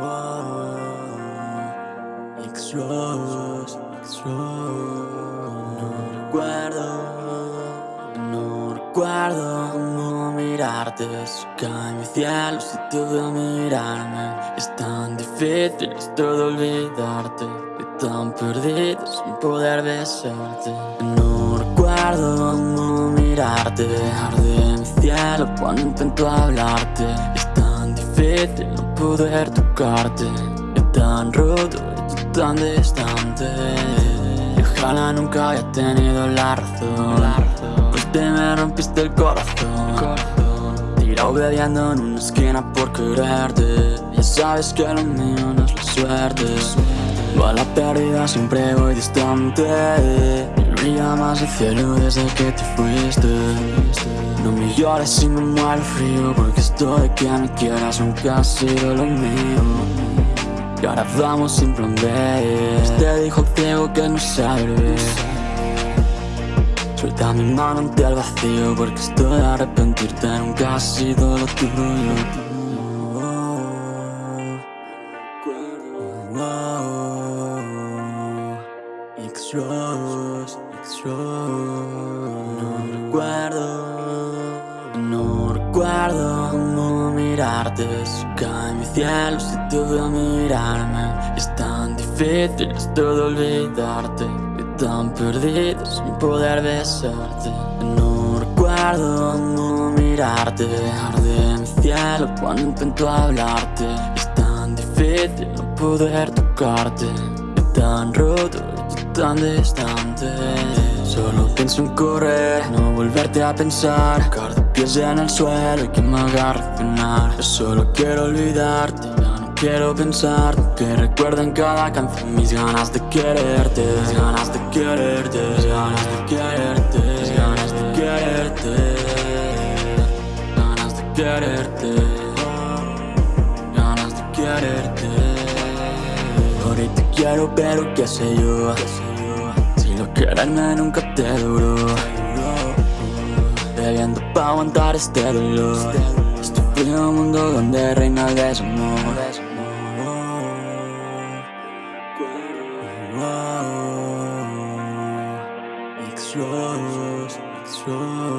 No recuerdo, no recuerdo cómo mirarte cae mi cielo si te veo mirarme. Es tan difícil esto de olvidarte Y tan perdido sin poder besarte. No recuerdo cómo mirarte Arde mi cielo cuando intento hablarte Es difícil no poder tocarte tan roto y tan distante. Y Ojalá nunca haya tenido la razón Pues te me rompiste el corazón. Tirado bebiendo en una esquina por quererte. Ya sabes que lo mío no es la suerte. Va a la pérdida siempre voy distante más el cielo desde que te fuiste. No me llores si me muero frío Porque esto de que me quieras nunca ha sido lo mío. Y ahora vamos sin plan B. Te dijo ciego que no sabe. Suelta mi mano ante el vacío Porque estoy a arrepentirte Nunca ha sido lo tuyo No recuerdo, no recuerdo cómo mirarte. Si cae mi cielo si te veo mirarme. Es tan difícil esto de olvidarte. Y tan perdido sin poder besarte. No recuerdo cómo mirarte. Arde mi cielo cuando intento hablarte. Es tan difícil no poder tocarte. Tan roto tan distante. Solo pienso en correr, no volverte a pensar. Cada pies en el suelo y que me haga reaccionar Yo solo quiero olvidarte, ya no quiero pensar. Que recuerden cada canción mis ganas de quererte. Mis ganas de quererte, mis ganas de quererte Mis ganas de quererte. Ganas de quererte Ganas de quererte. Te quiero pero qué sé yo Si lo quererme nunca te duró. Bebiendo pa' aguantar este dolor. Este frío mundo donde reina el desamor. X-Rose, X-Rose